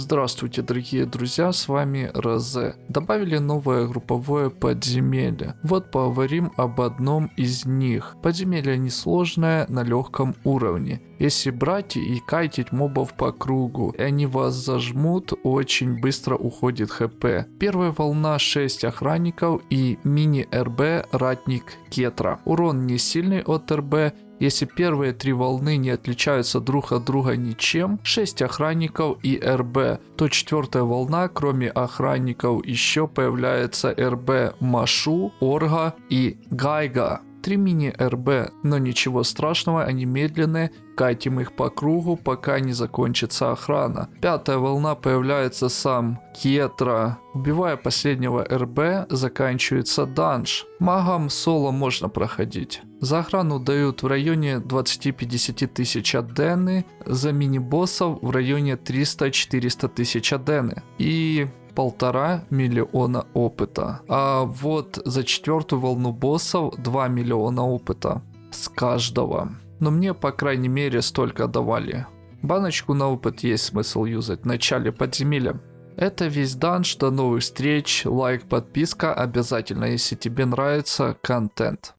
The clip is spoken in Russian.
Здравствуйте, дорогие друзья, с вами Розе. Добавили новое групповое подземелье. Вот поговорим об одном из них. Подземелье несложное на легком уровне. Если брать и кайтить мобов по кругу, и они вас зажмут, очень быстро уходит хп. Первая волна 6 охранников и мини-РБ ратник Кетра. Урон не сильный от РБ, если первые три волны не отличаются друг от друга ничем, 6 охранников и РБ, то четвертая волна, кроме охранников, еще появляется РБ Машу, Орга и Гайга. Три мини-РБ, но ничего страшного, они медленные, катим их по кругу, пока не закончится охрана. Пятая волна появляется сам Кетра. Убивая последнего РБ, заканчивается данж. Магам соло можно проходить. За охрану дают в районе 20-50 тысяч адены, за мини-боссов в районе 300-400 тысяч адены. И полтора миллиона опыта. А вот за четвертую волну боссов 2 миллиона опыта с каждого. Но мне по крайней мере столько давали. Баночку на опыт есть смысл юзать в начале подземелья. Это весь данж, до новых встреч, лайк, подписка обязательно, если тебе нравится контент.